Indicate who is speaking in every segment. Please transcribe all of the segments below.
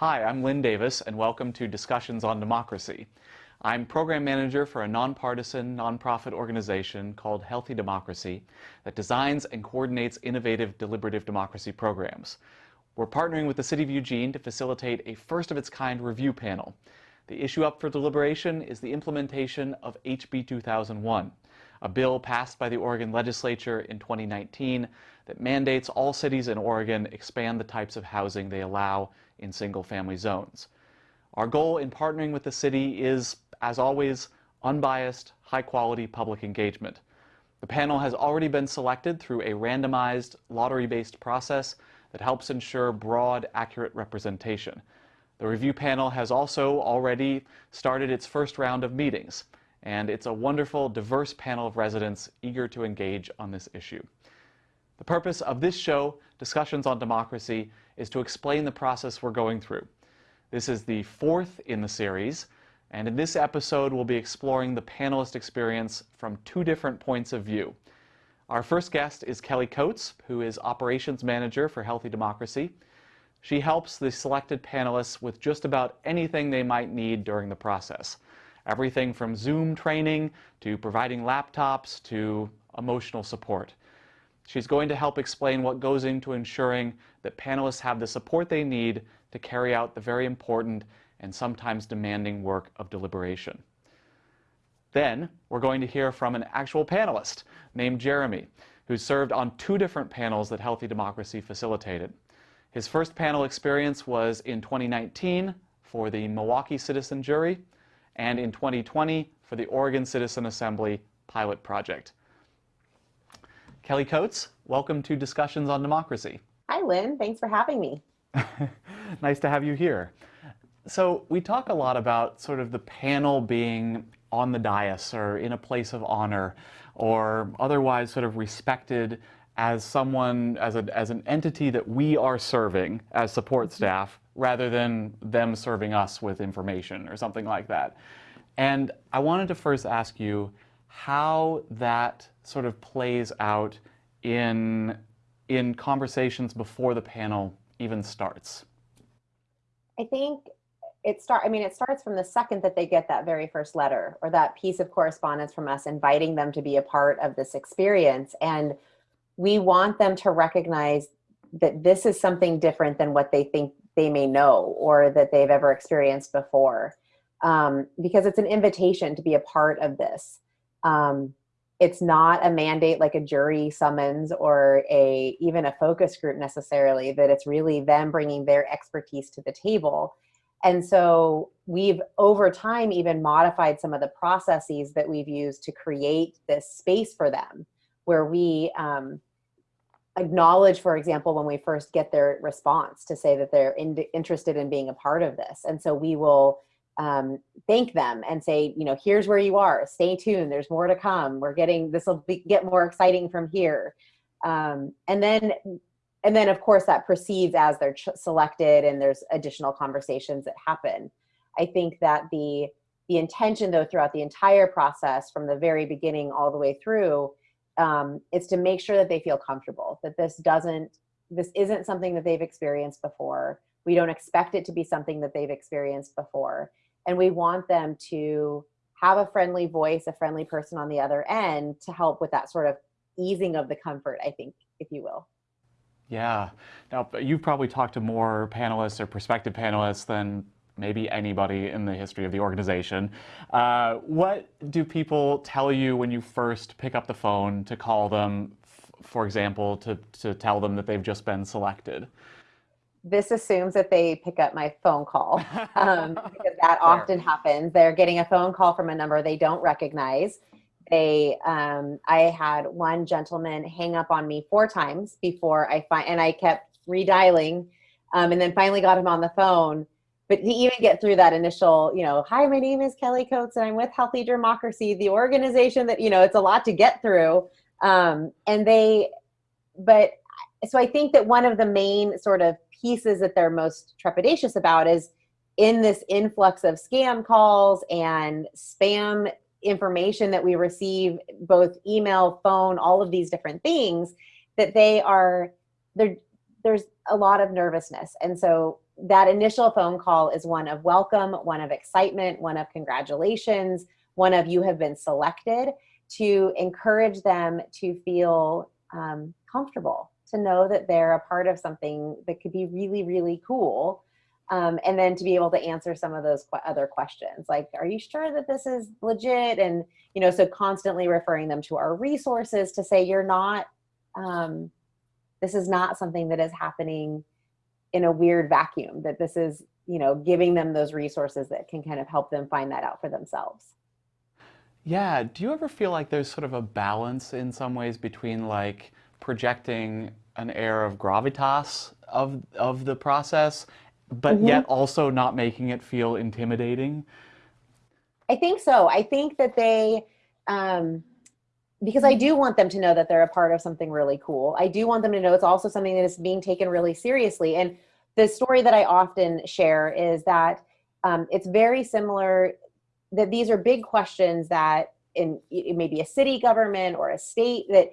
Speaker 1: Hi, I'm Lynn Davis, and welcome to Discussions on Democracy. I'm program manager for a nonpartisan, nonprofit organization called Healthy Democracy that designs and coordinates innovative deliberative democracy programs. We're partnering with the City of Eugene to facilitate a first-of-its-kind review panel. The issue up for deliberation is the implementation of HB 2001, a bill passed by the Oregon legislature in 2019 that mandates all cities in Oregon expand the types of housing they allow in single-family zones. Our goal in partnering with the city is, as always, unbiased, high-quality public engagement. The panel has already been selected through a randomized, lottery-based process that helps ensure broad, accurate representation. The review panel has also already started its first round of meetings, and it's a wonderful, diverse panel of residents eager to engage on this issue. The purpose of this show, Discussions on Democracy, is to explain the process we're going through. This is the fourth in the series, and in this episode we'll be exploring the panelist experience from two different points of view. Our first guest is Kelly Coates, who is Operations Manager for Healthy Democracy. She helps the selected panelists with just about anything they might need during the process. Everything from Zoom training to providing laptops to emotional support. She's going to help explain what goes into ensuring that panelists have the support they need to carry out the very important and sometimes demanding work of deliberation. Then, we're going to hear from an actual panelist named Jeremy, who served on two different panels that Healthy Democracy facilitated. His first panel experience was in 2019 for the Milwaukie Citizen Jury and in 2020 for the Oregon Citizen Assembly pilot project. Kelly Coates, welcome to Discussions on Democracy.
Speaker 2: Hi, Lynn. Thanks for having me.
Speaker 1: nice to have you here. So we talk a lot about sort of the panel being on the dais or in a place of honor or otherwise sort of respected as someone, as, a, as an entity that we are serving as support mm-hmm. staff rather than them serving us with information or something like that. And I wanted to first ask you how that sort of plays out in, in conversations before the panel even starts.
Speaker 2: I think it start I mean it starts from the second that they get that very first letter or that piece of correspondence from us inviting them to be a part of this experience and we want them to recognize that this is something different than what they think they may know or that they've ever experienced before um, because it's an invitation to be a part of this um, it's not a mandate like a jury summons or a even a focus group necessarily that it's really them bringing their expertise to the table and so we've over time even modified some of the processes that we've used to create this space for them where we um, acknowledge, for example, when we first get their response to say that they're in, interested in being a part of this. And so we will um, thank them and say, you know, here's where you are, stay tuned, there's more to come. We're getting, this will get more exciting from here. Um, and then, and then of course that proceeds as they're selected and there's additional conversations that happen. I think that the, the intention though throughout the entire process from the very beginning all the way through um, is to make sure that they feel comfortable, that this doesn't, this isn't something that they've experienced before. We don't expect it to be something that they've experienced before and we want them to have a friendly voice, a friendly person on the other end to help with that sort of easing of the comfort, I think, if you will.
Speaker 1: Yeah. Now, you've probably talked to more panelists or prospective panelists than maybe anybody in the history of the organization. Uh, what do people tell you when you first pick up the phone to call them, for example, to, to tell them that they've just been selected?
Speaker 2: This assumes that they pick up my phone call um, because that often happens. They're getting a phone call from a number they don't recognize. They, um, I had one gentleman hang up on me four times before I find, and I kept redialing, um, and then finally got him on the phone. But to even get through that initial, you know, hi, my name is Kelly Coates, and I'm with Healthy Democracy, the organization that you know, it's a lot to get through. Um, and they, but so I think that one of the main sort of pieces that they're most trepidatious about is in this influx of scam calls and spam information that we receive, both email, phone, all of these different things, that they are, there, there's a lot of nervousness. And so that initial phone call is one of welcome, one of excitement, one of congratulations, one of you have been selected to encourage them to feel um, comfortable, to know that they're a part of something that could be really, really cool. Um, and then to be able to answer some of those qu other questions like are you sure that this is legit and you know so constantly referring them to our resources to say you're not um, this is not something that is happening in a weird vacuum that this is you know giving them those resources that can kind of help them find that out for themselves
Speaker 1: yeah do you ever feel like there's sort of a balance in some ways between like projecting an air of gravitas of of the process but mm -hmm. yet also not making it feel intimidating
Speaker 2: i think so i think that they um because I do want them to know that they're a part of something really cool. I do want them to know it's also something that is being taken really seriously. And the story that I often share is that um, it's very similar, that these are big questions that in it may be a city government or a state that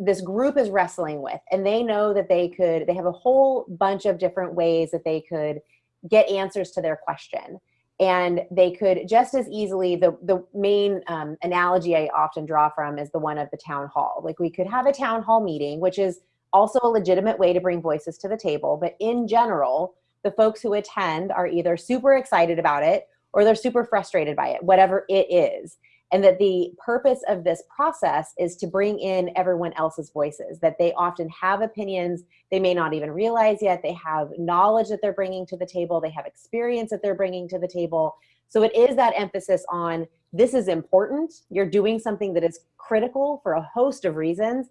Speaker 2: this group is wrestling with and they know that they could they have a whole bunch of different ways that they could get answers to their question. And they could just as easily the the main um, analogy i often draw from is the one of the town hall. Like we could have a town hall meeting which is also a legitimate way to bring voices to the table but in general the folks who attend are either super excited about it or they're super frustrated by it whatever it is and that the purpose of this process is to bring in everyone else's voices that they often have opinions they may not even realize yet they have knowledge that they're bringing to the table they have experience that they're bringing to the table. So it is that emphasis on this is important you're doing something that is critical for a host of reasons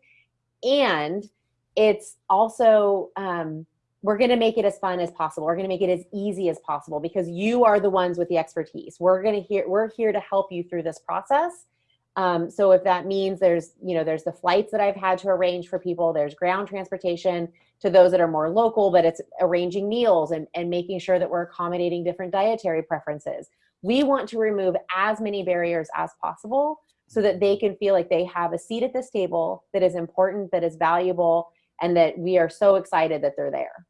Speaker 2: and it's also um, we're going to make it as fun as possible. We're going to make it as easy as possible because you are the ones with the expertise. We're going to hear, we're here to help you through this process. Um, so if that means there's, you know, there's the flights that I've had to arrange for people, there's ground transportation to those that are more local, but it's arranging meals and, and making sure that we're accommodating different dietary preferences. We want to remove as many barriers as possible so that they can feel like they have a seat at this table that is important, that is valuable, and that we are so excited that they're there.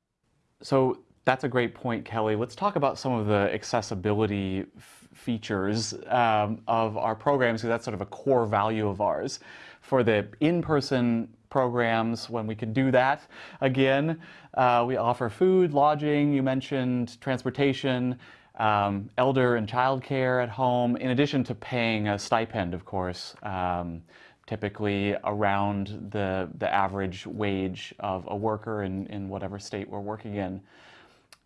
Speaker 1: So that's a great point, Kelly. Let's talk about some of the accessibility features um, of our programs, because that's sort of a core value of ours. For the in-person programs, when we can do that again, uh, we offer food, lodging, you mentioned transportation, um, elder and child care at home, in addition to paying a stipend, of course. Um, typically around the, the average wage of a worker in, in whatever state we're working in.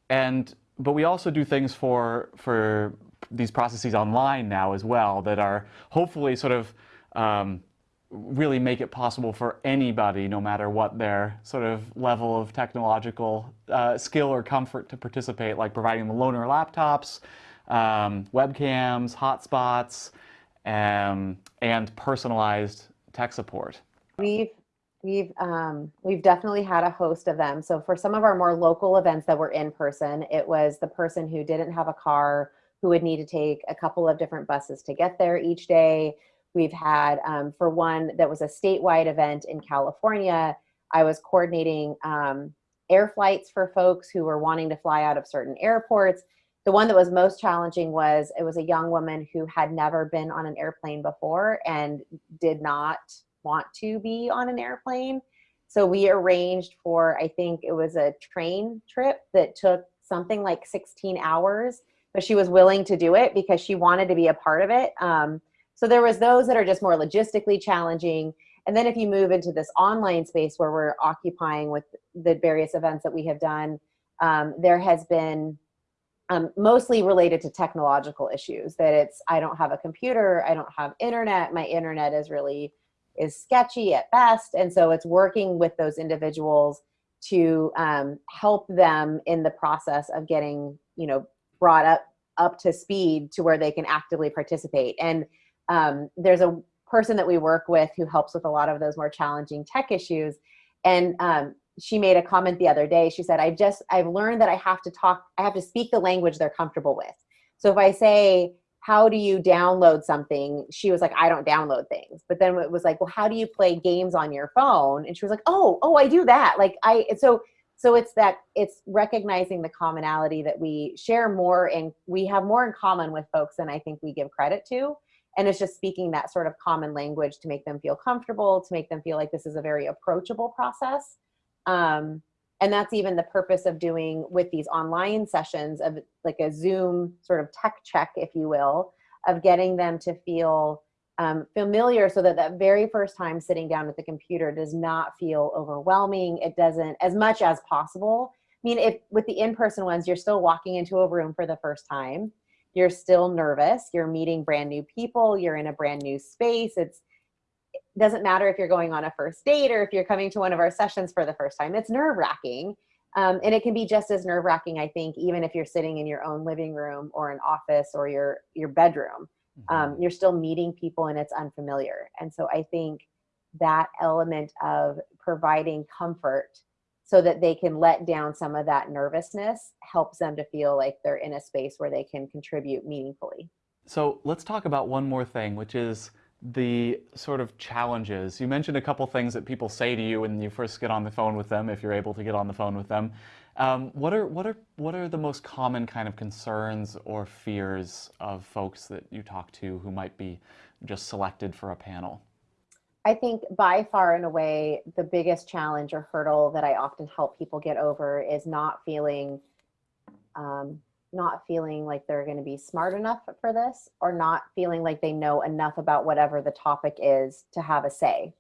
Speaker 1: And, but we also do things for, for these processes online now as well that are hopefully sort of um, really make it possible for anybody, no matter what their sort of level of technological uh, skill or comfort to participate, like providing the loaner laptops, um, webcams, hotspots, um, and personalized tech support?
Speaker 2: We've we've um, we've definitely had a host of them. So for some of our more local events that were in person, it was the person who didn't have a car who would need to take a couple of different buses to get there each day. We've had um, for one that was a statewide event in California. I was coordinating um, air flights for folks who were wanting to fly out of certain airports. The one that was most challenging was it was a young woman who had never been on an airplane before and did not want to be on an airplane. So we arranged for, I think it was a train trip that took something like 16 hours, but she was willing to do it because she wanted to be a part of it. Um, so there was those that are just more logistically challenging. And then if you move into this online space where we're occupying with the various events that we have done, um, there has been um, mostly related to technological issues that it's i don't have a computer i don't have internet my internet is really is sketchy at best. And so it's working with those individuals to um, help them in the process of getting you know brought up up to speed to where they can actively participate. And um, there's a person that we work with who helps with a lot of those more challenging tech issues. And um, she made a comment the other day. She said, I've just, I've learned that I have to talk, I have to speak the language they're comfortable with. So if I say, how do you download something? She was like, I don't download things. But then it was like, well, how do you play games on your phone? And she was like, oh, oh, I do that. Like I, so so it's that it's recognizing the commonality that we share more and we have more in common with folks than i think we give credit to and it's just speaking that sort of common language to make them feel comfortable to make them feel like this is a very approachable process um, and that's even the purpose of doing with these online sessions of like a zoom sort of tech check if you will of getting them to feel um, familiar so that that very first time sitting down at the computer does not feel overwhelming. It doesn't as much as possible. I mean if with the in-person ones you're still walking into a room for the first time. You're still nervous. You're meeting brand new people. You're in a brand new space. It's it doesn't matter if you're going on a first date or if you're coming to one of our sessions for the first time it's nerve wracking um, and it can be just as nerve wracking i think even if you're sitting in your own living room or an office or your your bedroom. Um,
Speaker 1: Mhm.
Speaker 2: you're still meeting people and it's unfamiliar. And so i think that element of providing comfort so that they can let down some of that nervousness helps them to feel like they're in a space where they can contribute meaningfully.
Speaker 1: So let's talk about one more thing, which is the sort of challenges. You mentioned a couple things that people say to you when you first get on the phone with them, if you're able to get on the phone with them. Um, what are what are what are the most common kind of concerns or fears of folks that you talk to who might be just selected for a panel?
Speaker 2: I think by far and away, the biggest challenge or hurdle that I often help people get over is not feeling, um, not feeling like they're going to be smart enough for this, or not feeling like they know enough about whatever the topic is to have a say.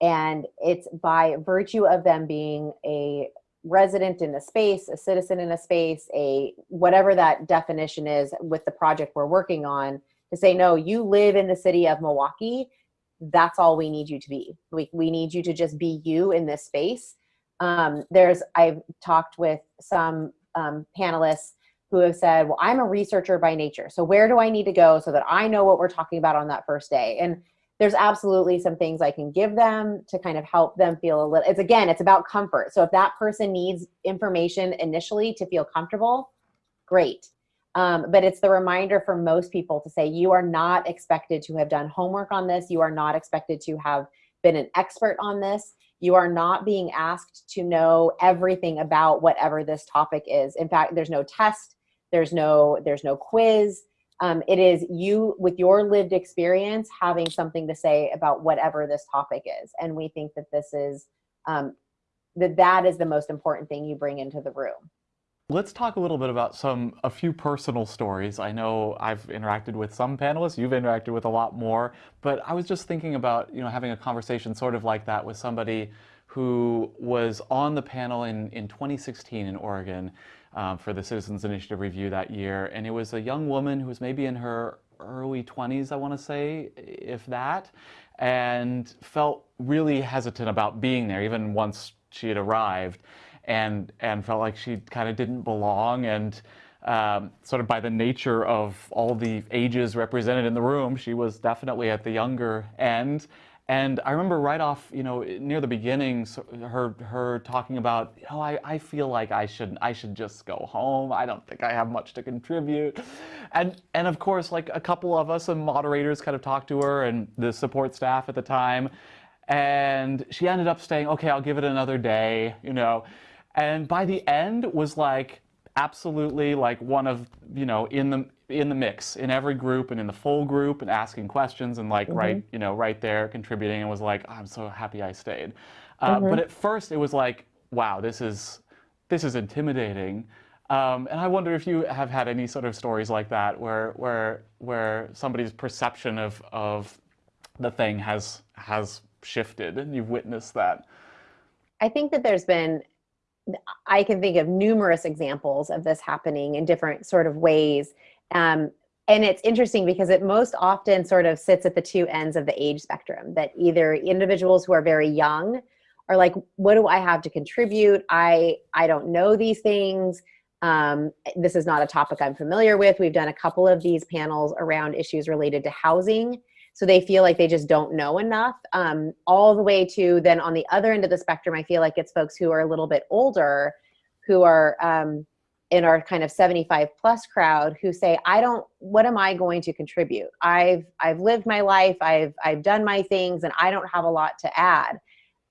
Speaker 2: And it's by virtue of them being a resident in a space, a citizen in a space, a whatever that definition is with the project we're working on, to say, no, you live in the city of Milwaukie that's all we need you to be. We, we need you to just be you in this space. Um, there's, I've talked with some um, panelists who have said, well, I'm a researcher by nature. So where do I need to go so that I know what we're talking about on that first day? And there's absolutely some things I can give them to kind of help them feel a little, it's again, it's about comfort. So if that person needs information initially to feel comfortable, great. Um, but it's the reminder for most people to say you are not expected to have done homework on this. You are not expected to have been an expert on this. You are not being asked to know everything about whatever this topic is. In fact, there's no test. There's no there's no quiz. Um, it is you with your lived experience having something to say about whatever this topic is. And we think that this is um, that that is the most important thing you bring into the room.
Speaker 1: Let's talk a little bit about some a few personal stories. I know I've interacted with some panelists, you've interacted with a lot more, but I was just thinking about, you know, having a conversation sort of like that with somebody who was on the panel in, in 2016 in Oregon um, for the Citizens Initiative review that year, and it was a young woman who was maybe in her early 20s, I want to say, if that, and felt really hesitant about being there, even once she had arrived and and felt like she kind of didn't belong and um, sort of by the nature of all the ages represented in the room, she was definitely at the younger end. And I remember right off, you know, near the beginning, her her talking about, you know, I, I feel like I should I should just go home. I don't think I have much to contribute. And and of course, like a couple of us and moderators kind of talked to her and the support staff at the time. And she ended up saying, okay, I'll give it another day, you know and by the end was like absolutely like one of you know in the in the mix in every group and in the full group and asking questions and like
Speaker 2: Mhm.
Speaker 1: right you know right there contributing and was like "Oh, i'm so happy i stayed uh,
Speaker 2: Mhm.
Speaker 1: but at first it was like wow this is this is intimidating um, and i wonder if you have had any sort of stories like that where where where somebody's perception of of the thing has has shifted and you've witnessed that
Speaker 2: I think that there's been, I can think of numerous examples of this happening in different sort of ways. Um, and it's interesting because it most often sort of sits at the two ends of the age spectrum that either individuals who are very young are like, what do I have to contribute? I, I don't know these things. Um, this is not a topic I'm familiar with. We've done a couple of these panels around issues related to housing so they feel like they just don't know enough um, all the way to then on the other end of the spectrum i feel like it's folks who are a little bit older who are um, in our kind of 75 plus crowd who say i don't what am i going to contribute i've i've lived my life i've i've done my things and i don't have a lot to add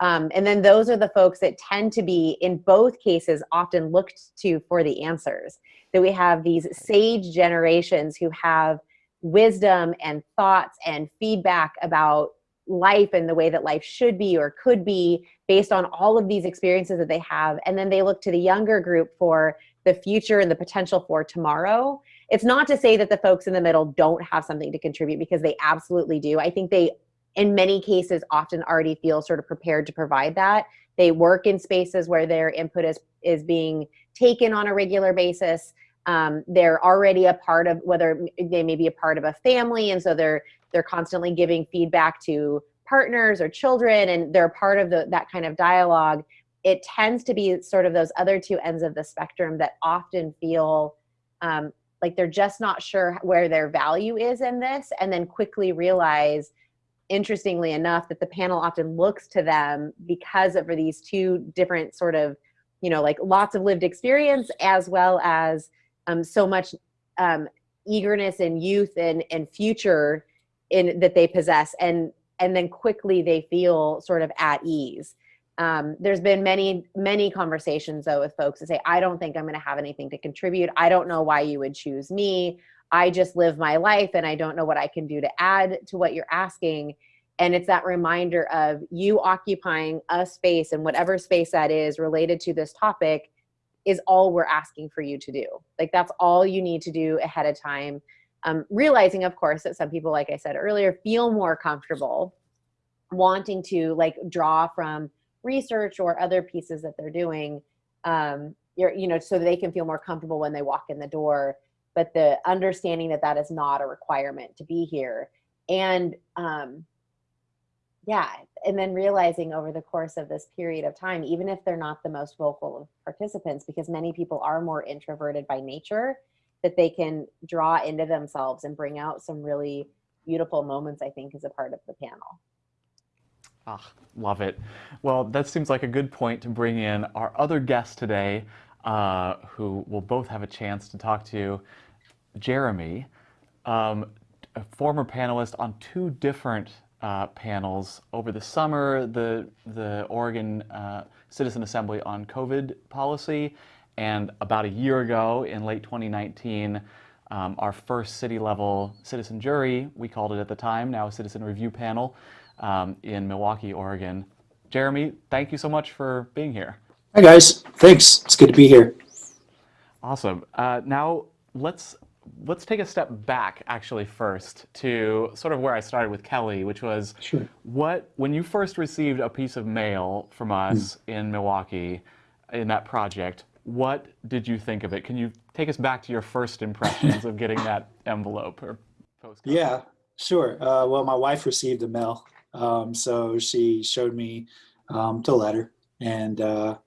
Speaker 2: Um, and then those are the folks that tend to be, in both cases, often looked to for the answers. That we have these sage generations who have wisdom and thoughts and feedback about life and the way that life should be or could be based on all of these experiences that they have. And then they look to the younger group for the future and the potential for tomorrow. It's not to say that the folks in the middle don't have something to contribute because they absolutely do. I think they, in many cases, often already feel sort of prepared to provide that. They work in spaces where their input is, is being taken on a regular basis. Um, they're already a part of whether they may be a part of a family and so they're they're constantly giving feedback to partners or children and they're part of the, that kind of dialogue. It tends to be sort of those other two ends of the spectrum that often feel um, like they're just not sure where their value is in this and then quickly realize interestingly enough that the panel often looks to them because of these two different sort of you know like lots of lived experience as well as um, so much um, eagerness and youth and, and future in that they possess and and then quickly they feel sort of at ease. Um, there's been many many conversations though with folks that say i don't think i'm going to have anything to contribute. I don't know why you would choose me. I just live my life and i don't know what i can do to add to what you're asking. And it's that reminder of you occupying a space and whatever space that is related to this topic is all we're asking for you to do like that's all you need to do ahead of time um, realizing, of course, that some people, like I said earlier, feel more comfortable wanting to like draw from research or other pieces that they're doing, um, you know, so they can feel more comfortable when they walk in the door. But the understanding that that is not a requirement to be here, and um, yeah, and then realizing over the course of this period of time, even if they're not the most vocal of participants, because many people are more introverted by nature, that they can draw into themselves and bring out some really beautiful moments, I think, as a part of the panel.
Speaker 1: Ah, love it. Well, that seems like a good point to bring in our other guest today, uh, who will both have a chance to talk to. you, Jeremy, um, a former panelist on two different uh, panels over the summer, the, the Oregon uh, Citizen Assembly on COVID policy, and about a year ago, in late 2019, um, our first city level citizen jury, we called it at the time, now a citizen review panel um, in Milwaukie, Oregon. Jeremy, thank you so much for being here.
Speaker 3: Hi guys, thanks. It's good to be here.
Speaker 1: Awesome. Uh, now let's let's take a step back actually first to sort of where I started with Kelly, which was
Speaker 3: sure.
Speaker 1: what when you first received a piece of mail from us mm. in Milwaukie in that project, what did you think of it? Can you take us back to your first impressions of getting that envelope or postcard?
Speaker 3: Yeah, sure. Uh, well, my wife received the mail, um, so she showed me um, the letter, and uh,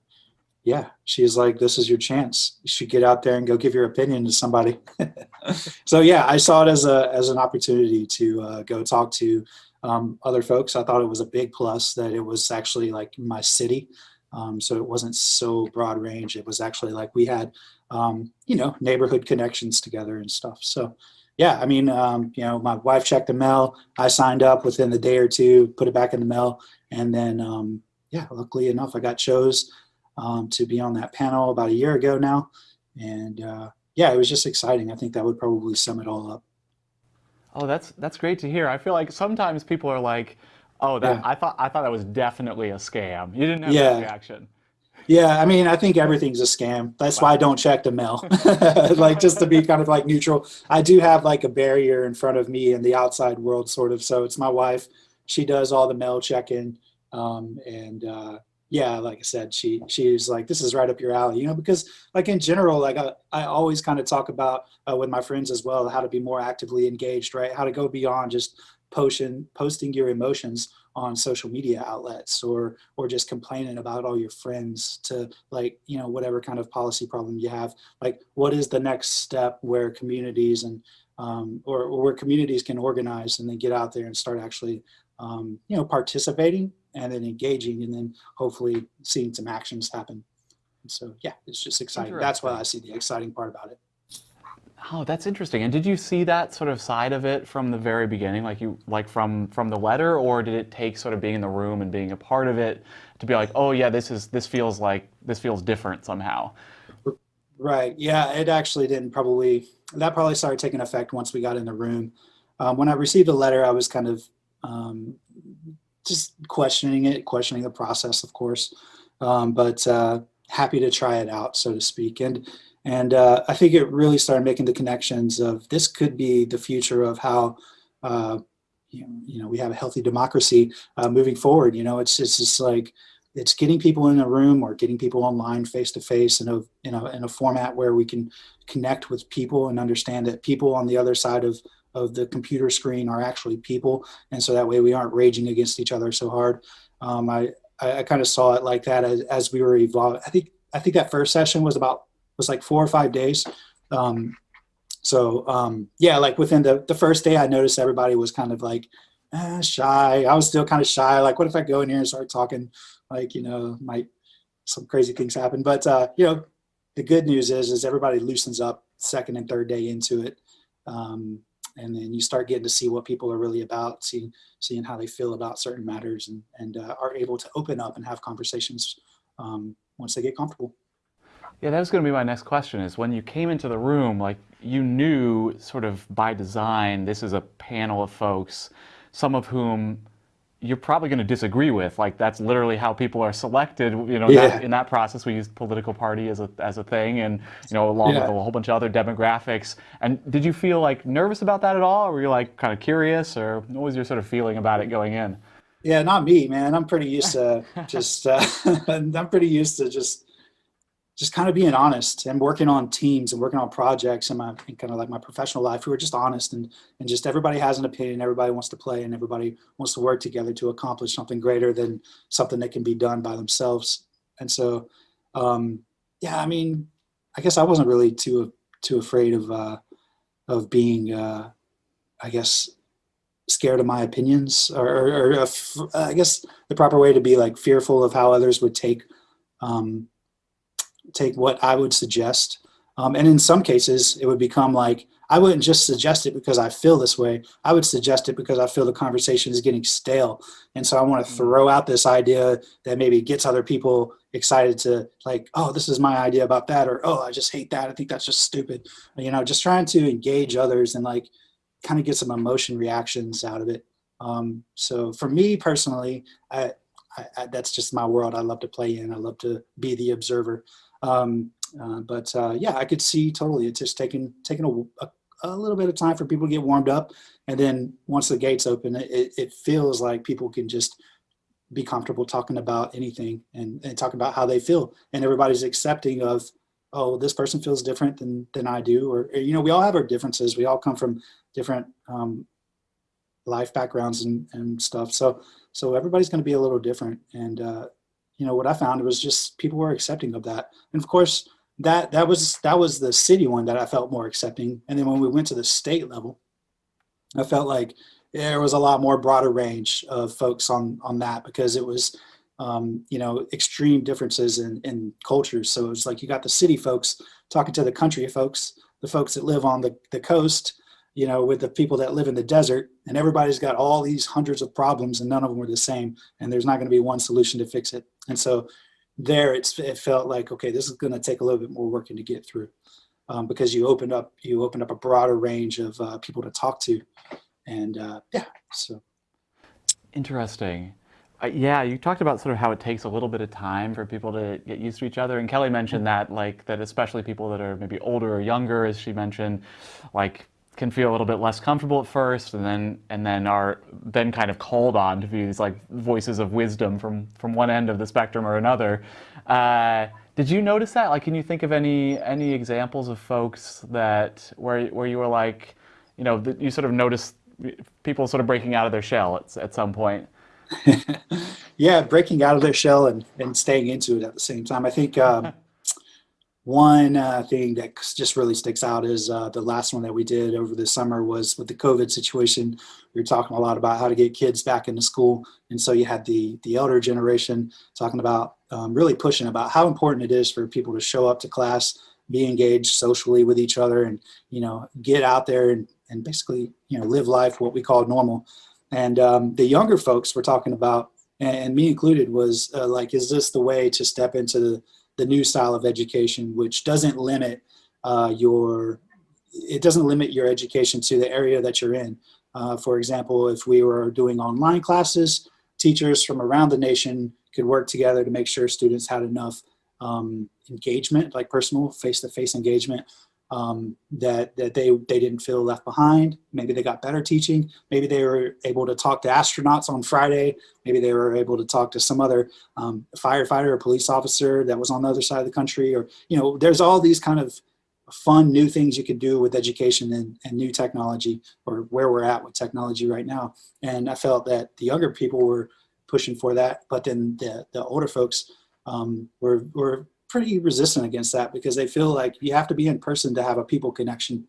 Speaker 3: yeah, she's like, "This is your chance. You should get out there and go give your opinion to somebody." so yeah, I saw it as a as an opportunity to uh, go talk to um, other folks. I thought it was a big plus that it was actually like my city. Um, so it wasn't so broad range. It was actually like we had, um, you know, neighborhood connections together and stuff. So yeah, I mean, um, you know, my wife checked the mail. I signed up within the day or two, put it back in the mail. And then, um, yeah, luckily enough, I got chose um, to be on that panel about a year ago now. And uh, yeah, it was just exciting. I think that would probably sum it all up.
Speaker 1: Oh, that's that's great to hear. I feel like sometimes people are like, Oh, that yeah. I thought I thought that was definitely a scam. You didn't have yeah. that reaction.
Speaker 3: Yeah, I mean, I think everything's a scam. That's wow. why I don't check the mail. like just to be kind of like neutral. I do have like a barrier in front of me in the outside world, sort of. So it's my wife. She does all the mail checking, um, and uh, yeah, like I said, she she's like, this is right up your alley, you know, because like in general, like I, I always kind of talk about uh, with my friends as well, how to be more actively engaged, right? How to go beyond just posting posting your emotions on social media outlets or or just complaining about all your friends to like you know whatever kind of policy problem you have like what is the next step where communities and um, or, or, where communities can organize and then get out there and start actually um, you know participating and then engaging and then hopefully seeing some actions happen and so yeah it's just exciting that's why i see the exciting part about it
Speaker 1: Oh, that's interesting. And did you see that sort of side of it from the very beginning, like you like from from the letter, or did it take sort of being in the room and being a part of it to be like, oh yeah, this is this feels like this feels different somehow?
Speaker 3: Right. Yeah, it actually didn't probably that probably started taking effect once we got in the room. Um, when I received the letter, I was kind of um, just questioning it, questioning the process, of course, um, but uh, happy to try it out, so to speak. And and uh, I think it really started making the connections of this could be the future of how, uh, you, know, you know, we have a healthy democracy uh, moving forward. You know, it's, it's just like, it's getting people in a room or getting people online face to face in a, in a, in a format where we can connect with people and understand that people on the other side of, of the computer screen are actually people. And so that way we aren't raging against each other so hard. Um, I, I, I kind of saw it like that as, as we were evolving. I think, I think that first session was about was like four or five days. Um, so um, yeah, like within the, the first day, I noticed everybody was kind of like eh, shy. I was still kind of shy. Like, what if I go in here and start talking? Like, you know, might some crazy things happen. But uh, you know, the good news is, is everybody loosens up second and third day into it. Um, and then you start getting to see what people are really about, seeing seeing how they feel about certain matters, and and uh, are able to open up and have conversations um, once they get comfortable.
Speaker 1: Yeah, that was going to be my next question is when you came into the room, like you knew sort of by design, this is a panel of folks, some of whom you're probably going to disagree with. Like that's literally how people are selected. You know,
Speaker 3: Yeah.
Speaker 1: that, in that process, we used political party as a as a thing, and you know, along with a whole bunch of other demographics. And did you feel like nervous about that at all, or were you like kind of curious, or what was your sort of feeling about it going in?
Speaker 3: Yeah, not me, man. I'm pretty used to just, uh, I'm pretty used to just, just kind of being honest and working on teams and working on projects in my, in kind of like my professional life. We were just honest and, and just everybody has an opinion. Everybody wants to play and everybody wants to work together to accomplish something greater than something that can be done by themselves. And so, um, yeah, I mean, I guess I wasn't really too, too afraid of, uh, of being, uh, I guess, scared of my opinions or, or, or uh, I guess the proper way to be like fearful of how others would take um, take what I would suggest. Um, and in some cases, it would become like I wouldn't just suggest it because I feel this way. I would suggest it because I feel the conversation is getting stale, and so I want to throw out this idea that maybe gets other people excited to like, oh, this is my idea about that, or oh, I just hate that. I think that's just stupid. You know, just trying to engage others and like kind of get some emotion reactions out of it. Um, so for me personally, I, I, I, that's just my world. I love to play in. I love to be the observer. Um, uh, but uh, yeah, I could see totally. It's just taking taking a, a, a, little bit of time for people to get warmed up, and then once the gates open, it, it feels like people can just be comfortable talking about anything and, and talking about how they feel, and everybody's accepting of oh, this person feels different than than I do, or, or you know, we all have our differences. We all come from different um, life backgrounds and, and stuff. So so everybody's going to be a little different. And uh, you know what I found was just people were accepting of that. And of course, that that was that was the city one that I felt more accepting. And then when we went to the state level, I felt like there was a lot more broader range of folks on on that because it was um, you know extreme differences in, in cultures. So it's like you got the city folks talking to the country folks, the folks that live on the, the coast, you know, with the people that live in the desert, and everybody's got all these hundreds of problems, and none of them are the same, and there's not going to be one solution to fix it. And so, there, it's it felt like okay, this is going to take a little bit more working to get through, um, because you opened up you opened up a broader range of uh, people to talk to, and uh, yeah, so
Speaker 1: Interesting. Uh, yeah, you talked about sort of how it takes a little bit of time for people to get used to each other, and Kelly mentioned that, like that, especially people that are maybe older or younger, as she mentioned, like can feel a little bit less comfortable at first, and then and then are then kind of called on to be these like voices of wisdom from from one end of the spectrum or another. Uh, did you notice that? Like, can you think of any any examples of folks that where where you were like, you know, that you sort of noticed people sort of breaking out of their shell at, at some point?
Speaker 3: yeah, breaking out of their shell and, and staying into it at the same time. I think um, one uh, thing that just really sticks out is uh, the last one that we did over the summer was with the COVID situation. We were talking a lot about how to get kids back into school. And so you had the, the elder generation talking about um, really pushing about how important it is for people to show up to class be engaged socially with each other and, you know, get out there and, and basically, you know, live life what we call normal. And um, the younger folks we're talking about, and, me included, was uh, like, is this the way to step into the, the new style of education, which doesn't limit uh, your, it doesn't limit your education to the area that you're in. Uh, for example, if we were doing online classes, teachers from around the nation could work together to make sure students had enough um, engagement, like personal face-to-face -face engagement, um, that, that they, they didn't feel left behind. Maybe they got better teaching. Maybe they were able to talk to astronauts on Friday. Maybe they were able to talk to some other um, firefighter or police officer that was on the other side of the country. Or, you know, there's all these kind of fun new things you can do with education and, and new technology or where we're at with technology right now. And I felt that the younger people were pushing for that, but then the, the older folks um, were, were pretty resistant against that because they feel like you have to be in person to have a people connection,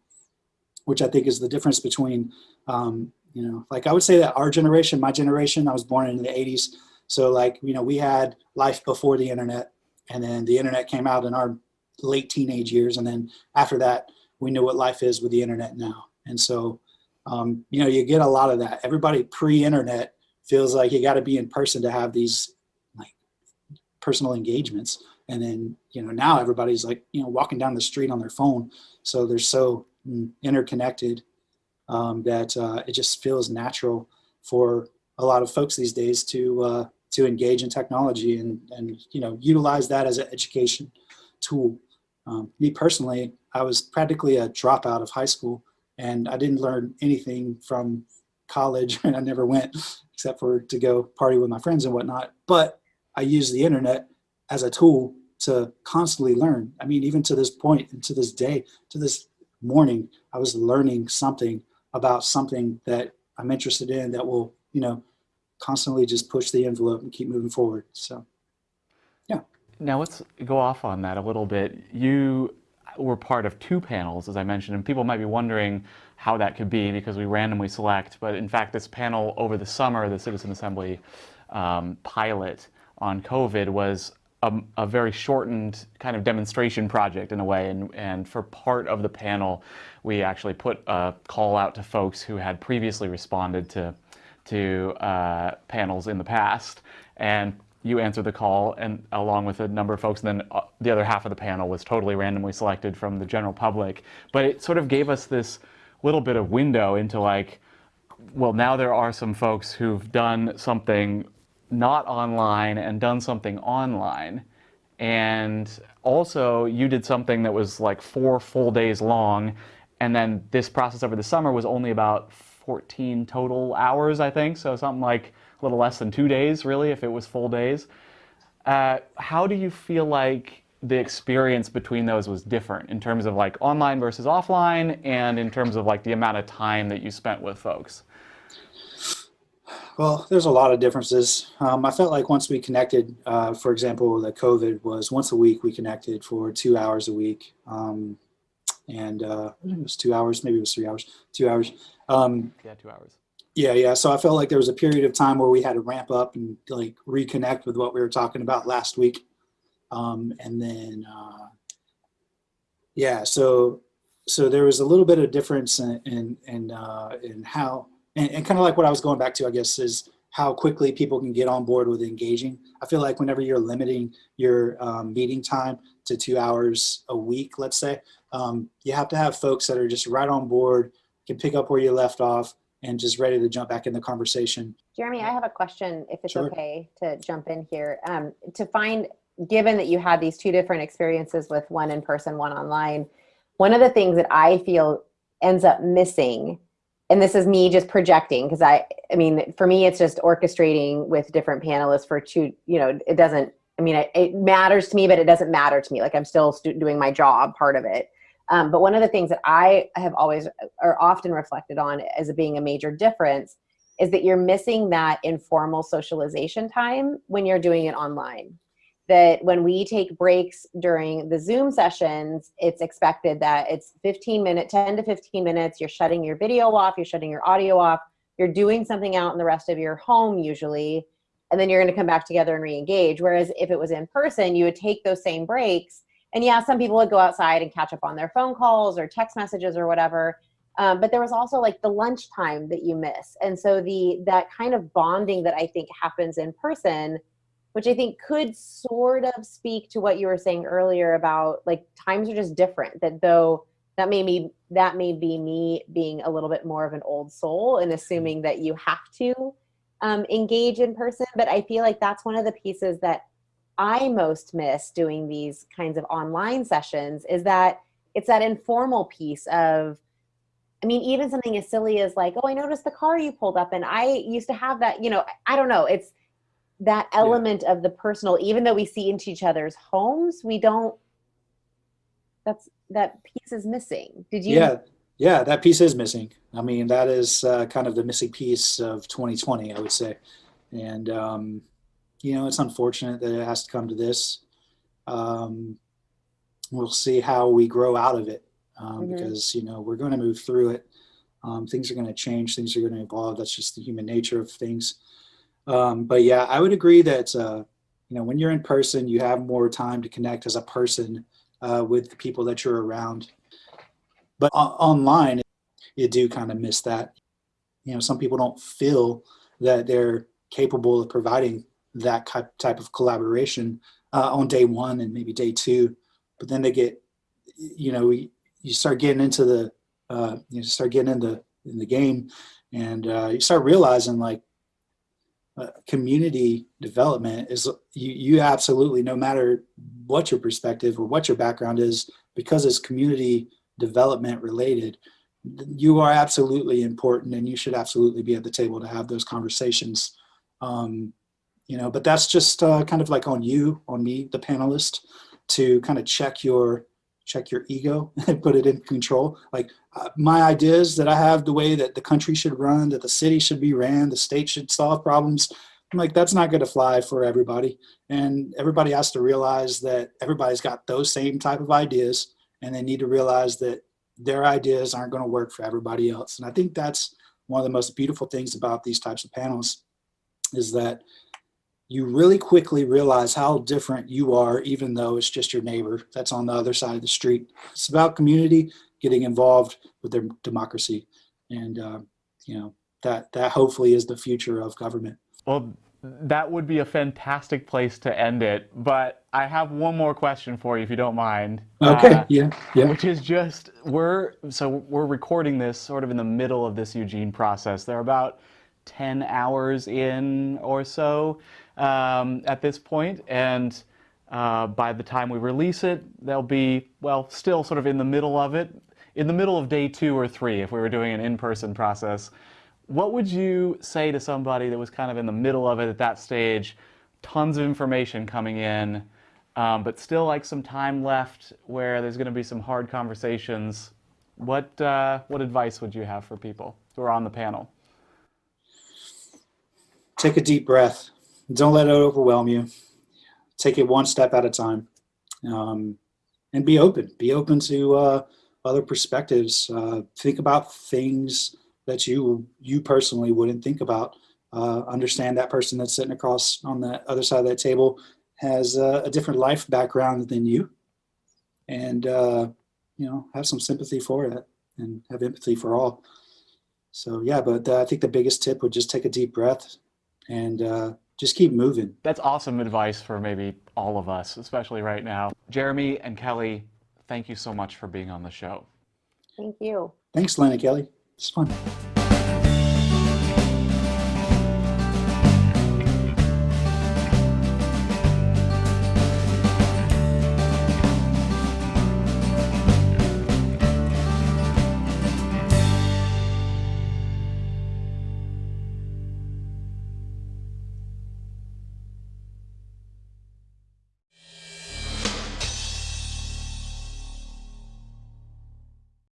Speaker 3: which I think is the difference between, um, you know, like I would say that our generation, my generation, I was born in the 80s. So like, you know, we had life before the internet and then the internet came out in our late teenage years. And then after that, we know what life is with the internet now. And so, um, you know, you get a lot of that. Everybody pre-internet feels like you got to be in person to have these like personal engagements. And then, you know, now everybody's like, you know, walking down the street on their phone. So they're so mm, interconnected um, that uh, it just feels natural for a lot of folks these days to uh, to engage in technology and, and you know utilize that as an education tool. Um, me personally, I was practically a dropout of high school and I didn't learn anything from college and I never went except for to go party with my friends and whatnot. But I used the internet as a tool to constantly learn. I mean, even to this point and to this day, to this morning, I was learning something about something that I'm interested in that will, you know, constantly just push the envelope and keep moving forward. So. Yeah.
Speaker 1: Now let's go off on that a little bit. You were part of two panels, as I mentioned, and people might be wondering how that could be because we randomly select. But in fact, this panel over the summer, the Citizen Assembly um, pilot on COVID was a, a, very shortened kind of demonstration project in a way. And, and for part of the panel, we actually put a call out to folks who had previously responded to, to uh, panels in the past. And you answered the call and along with a number of folks and then uh, the other half of the panel was totally randomly selected from the general public but it sort of gave us this little bit of window into like well now there are some folks who've done something not online and done something online and also you did something that was like four full days long and then this process over the summer was only about 14 total hours i think so something like a little less than two days, really, if it was full days. Uh, how do you feel like the experience between those was different in terms of like online versus offline and in terms of like the amount of time that you spent with folks?
Speaker 3: Well, there's a lot of differences. Um, I felt like once we connected, uh, for example, the COVID was once a week we connected for two hours a week. Um, and uh, it was two hours, maybe it was three hours, two hours. Um,
Speaker 1: yeah, two hours.
Speaker 3: Yeah, yeah. So I felt like there was a period of time where we had to ramp up and like reconnect with what we were talking about last week. Um, and then, uh, yeah, so so there was a little bit of difference in in in, uh, in how and, and kind of like what I was going back to, I guess, is how quickly people can get on board with engaging. I feel like whenever you're limiting your um, meeting time to two hours a week, let's say, um, you have to have folks that are just right on board, can pick up where you left off, and just ready to jump back in the conversation.
Speaker 2: Jeremy, I have a question, if it's
Speaker 3: Sure.
Speaker 2: okay to jump in here. Um, to find, given that you had these two different experiences with one in person, one online, one of the things that I feel ends up missing, and this is me just projecting, because I, I mean, for me, it's just orchestrating with different panelists for two, you know, it doesn't, I mean, it, it matters to me, but it doesn't matter to me. Like I'm still doing my job, part of it. Um, but one of the things that I have always or often reflected on as being a major difference is that you're missing that informal socialization time when you're doing it online. That when we take breaks during the Zoom sessions, it's expected that it's 15 minutes, 10 to 15 minutes, you're shutting your video off, you're shutting your audio off, you're doing something out in the rest of your home usually, and then you're gonna come back together and re-engage. Whereas if it was in person, you would take those same breaks and yeah, some people would go outside and catch up on their phone calls or text messages or whatever. Um, but there was also like the lunchtime that you miss, and so the that kind of bonding that I think happens in person, which I think could sort of speak to what you were saying earlier about like times are just different. That though that may be that may be me being a little bit more of an old soul and assuming that you have to um, engage in person. But I feel like that's one of the pieces that I most miss doing these kinds of online sessions is that it's that informal piece of, I mean, even something as silly as like, oh, I noticed the car you pulled up and I used to have that, you know, I don't know. It's that element of the personal, even though we see into each other's homes, we don't, that's, that piece is missing. Did you?
Speaker 3: Yeah, yeah, that piece is missing. I mean, that is uh, kind of the missing piece of 2020, I would say. And, um, you know, it's unfortunate that it has to come to this. Um, we'll see how we grow out of it um,
Speaker 2: Mhm.
Speaker 3: because, you know, we're going to move through it. Um, things are going to change, things are going to evolve. That's just the human nature of things. Um, but yeah, I would agree that, uh, you know, when you're in person, you have more time to connect as a person uh, with the people that you're around. But online, you do kind of miss that. You know, some people don't feel that they're capable of providing that type type of collaboration uh, on day one and maybe day two, but then they get, you know, you you start getting into the, uh, you start getting into in the game, and uh, you start realizing like community development is you you absolutely no matter what your perspective or what your background is because it's community development related you are absolutely important and you should absolutely be at the table to have those conversations. Um, you know but that's just uh, kind of like on you on me the panelist to kind of check your check your ego and put it in control like uh, my ideas that i have the way that the country should run that the city should be ran the state should solve problems I'm like that's not going to fly for everybody and everybody has to realize that everybody's got those same type of ideas and they need to realize that their ideas aren't going to work for everybody else. And I think that's one of the most beautiful things about these types of panels is that you really quickly realize how different you are, even though it's just your neighbor that's on the other side of the street. It's about community getting involved with their democracy. And, uh, you know, that, that hopefully is the future of government.
Speaker 1: Well, that would be a fantastic place to end it. But I have one more question for you, if you don't mind.
Speaker 3: Okay.
Speaker 1: Uh,
Speaker 3: yeah. Yeah.
Speaker 1: which is just we're so we're recording this sort of in the middle of this Eugene process. They're about ten hours in or so um, at this point, and uh, by the time we release it, they'll be well still sort of in the middle of it, in the middle of day two or three if we were doing an in-person process. What would you say to somebody that was kind of in the middle of it at that stage? Tons of information coming in um, but still like some time left where there's going to be some hard conversations. What uh, what advice would you have for people who are on the panel?
Speaker 3: Take a deep breath. Don't let it overwhelm you. Take it one step at a time, um, and be open. Be open to uh, other perspectives. Uh, think about things that you you personally wouldn't think about. Uh, understand that person that's sitting across on the other side of that table has uh, a different life background than you and uh, you know have some sympathy for it and have empathy for all so yeah but uh, i think the biggest tip would just take a deep breath and just keep moving
Speaker 1: That's awesome advice for maybe all of us, especially right now. Jeremy and Kelly, thank you so much for being on the show.
Speaker 2: Thank you.
Speaker 3: thanks lena kelly it's fun